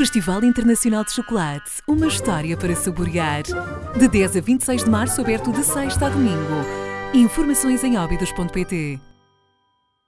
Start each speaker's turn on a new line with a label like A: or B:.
A: Festival Internacional de Chocolate, uma história para saborear. De 10 a 26 de março, aberto de sexta a domingo. Informações em óbidos.pt